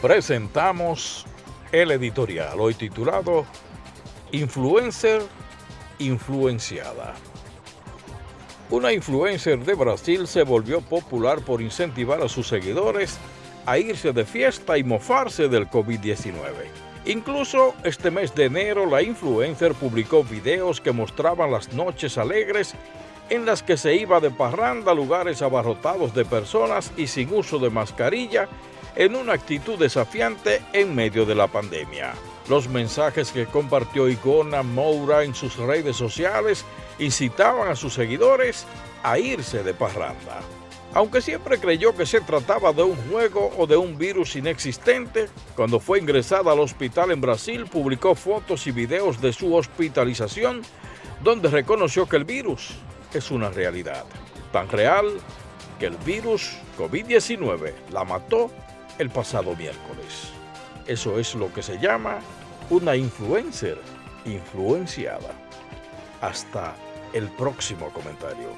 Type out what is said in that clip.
presentamos el editorial hoy titulado Influencer influenciada. Una influencer de Brasil se volvió popular por incentivar a sus seguidores a irse de fiesta y mofarse del COVID-19. Incluso este mes de enero la influencer publicó videos que mostraban las noches alegres en las que se iba de parranda a lugares abarrotados de personas y sin uso de mascarilla en una actitud desafiante en medio de la pandemia. Los mensajes que compartió Igona Moura en sus redes sociales incitaban a sus seguidores a irse de parranda. Aunque siempre creyó que se trataba de un juego o de un virus inexistente, cuando fue ingresada al hospital en Brasil publicó fotos y videos de su hospitalización donde reconoció que el virus es una realidad, tan real que el virus COVID-19 la mató el pasado miércoles. Eso es lo que se llama una influencer influenciada. Hasta el próximo comentario.